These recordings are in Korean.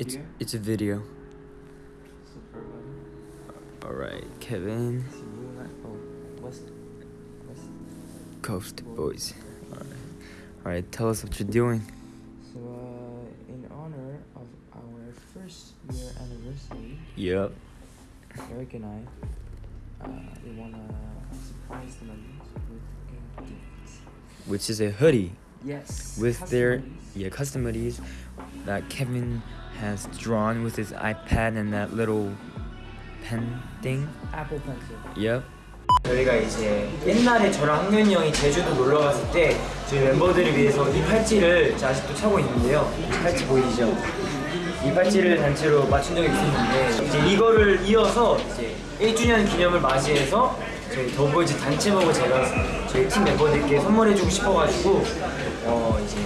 It's Video? it's a video. All right, Kevin, See you like west west. Coast Boys. All right, all right. Tell us what you're doing. So uh, in honor of our first year anniversary, Yep. Eric and I, uh, we wanna surprise the members with a gift. Which is a hoodie Yes. with their yeah custom hoodies that Kevin has drawn with his iPad and that little pen thing. Apple Pencil. Yep. 저희가 이제 옛날에 저랑 학년이 형이 제주도 놀러 갔을 때 저희 멤버들을 위해서 이 팔찌를 아직도 차고 있는데요. 이 팔찌 보이시죠? 이 팔찌를 단체로 맞춘 적이 있었는데 이제 이거를 이어서 이제 1주년 기념을 맞이해서 저희 더보이즈 단체복을 제가 저희 팀 멤버들께 선물해주고 싶어가지고 어 이제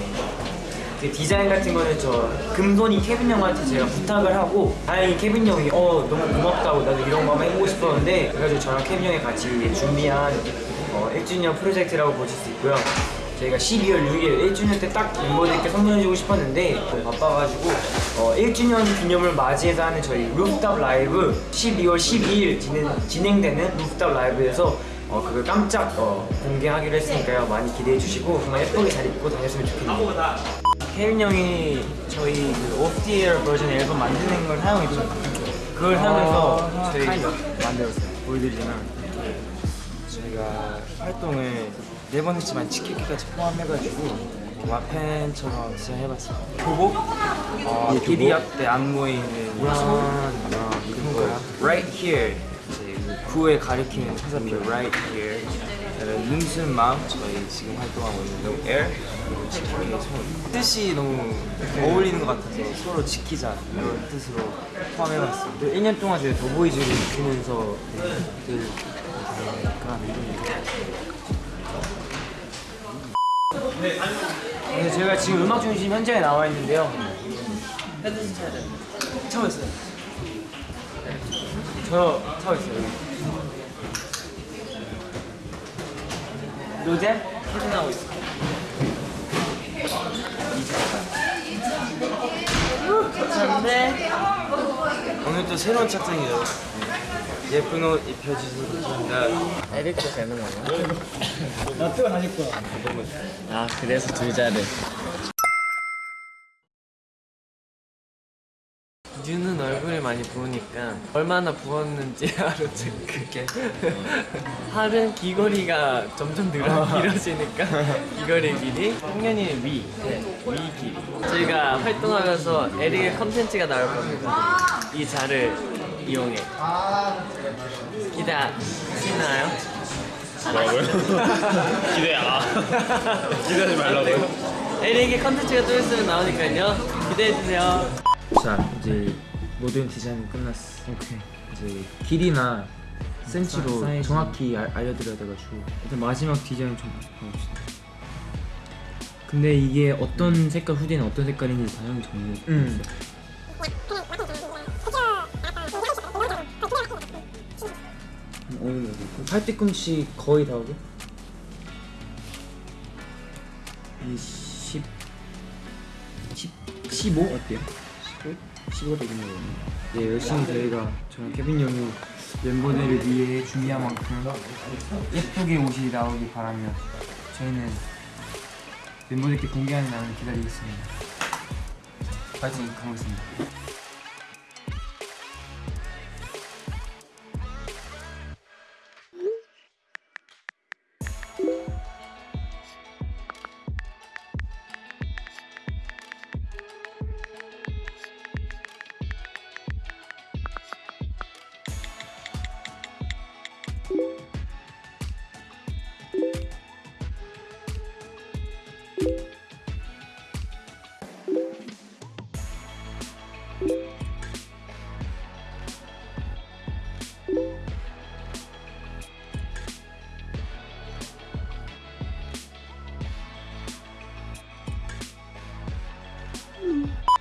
그 디자인 같은 거는 저 금손이 케빈 형한테 제가 부탁을 하고 다행히 케빈 형이 어 너무 고맙다고 나도 이런 거 한번 해보고 싶었는데 그래가지고 저랑 케빈 형이 같이 준비한 어, 1주년 프로젝트라고 보실 수 있고요. 저희가 12월 6일 1주년 때 딱 멤버들께 선물해주고 싶었는데 좀 바빠가지고 어, 1주년 기념을 맞이해서 하는 저희 루프탑 라이브 12월 12일 진행, 진행되는 루프탑 라이브에서 어, 그걸 깜짝 어, 공개하기로 했으니까요. 많이 기대해 주시고 정말 예쁘게 잘 입고 다녔으면 좋겠네요. 케빈 형이 저희 그 오프티에어 버전 앨범 만드는 걸 사용했죠. 그걸 사용해서 아, 저희 만들었어요. 보여드리자면 저희가 활동을 네 번 했지만 치키키까지 포함해가지고 와펜처럼 디자인해봤어요. 교복, 어, 비디압 때 안무에 있는 모습, 어, 그리고 right here. 이제 구에 가리키는 화살표 right here. 그다음에 눈순 마음 저희 지금 활동하고 있는 No Air 그리고 지키기의 손 뜻이 너무 어울리는 것 같아서 서로 지키자 이런 뜻으로 포함해봤습니다. 1년 동안 저희 더보이즈를 지키면서 늘 다니까 네, 제가 지금 음악 중심 현장에 나와 있는데요. 차고 있어요. 저 차고 있어요. 로제 퇴근하고 있어. 오늘 또 새로운 착장이죠. 예쁜 옷 입혀주셔서 감사합니다. 에릭도 되는 거야? 나 뜨거 다닐 거야. 아 그래서 둘 자를. 많이 부으니까 얼마나 부었는지 하루 체크게. 팔은 귀걸이가 점점 늘어 길어지니까 귀걸이 길이. 학년이 위, 위 길이. 저희가 활동하면서 에릭의 컨텐츠가 나올 겁니다. 이 자를 이용해. 기대하시나요? 뭐라고요? 기대 아 기대하지 말라고요? 에릭의 컨텐츠가 좀 있으면 나오니까요. 기대해주세요. 자 이제 모든 디자인 끝났어. 오케이. 이제 길이나 센치로 사이즈. 정확히 알, 알려드려야 돼가지고 일단 마지막 디자인 좀 봐봅시다. 근데 이게 어떤 색깔 후디는 어떤 색깔인지 다양히 정리해 음. 어느 정도? 팔뒤꿈치 거의 다 오게? 이 10, 10, 15 어때요? 15? 15 되겠네요. 네 열심히 저희가 저랑 케빈 형이 멤버들을 위해 준비한 만큼 예쁘게 옷이 나오길 바라며 저희는 멤버들께 공개하는 날을 기다리겠습니다. 파이팅! 가보겠습니다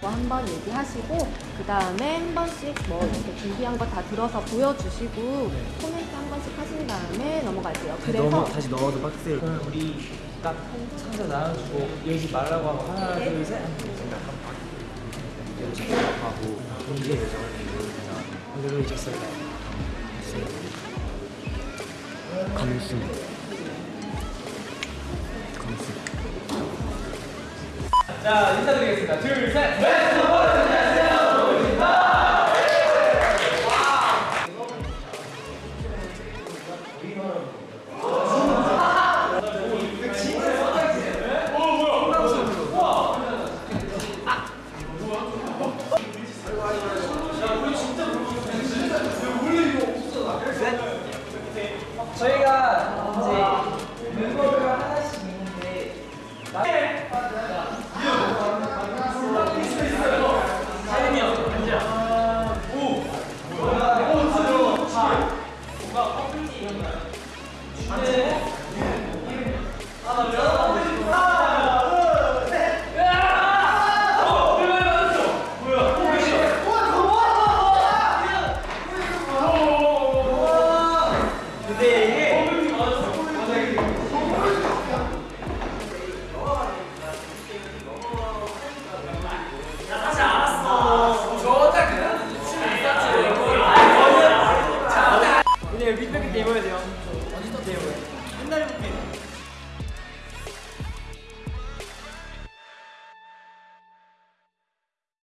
한번 얘기하시고 그 다음에 한 번씩 뭐 이렇게 준비한 거 다 들어서 보여주시고 코멘트 한 번씩 하신 다음에 넘어갈게요. 그래서 넘어, 다시 넣어도 박스를 우리 딱 상자 나눠주고 열지 말라고 하고 하나 둘셋 생각하고 공개 예정을 오늘로 잊었을까요? 감승. 자 인사드리겠습니다. 둘 셋. 네.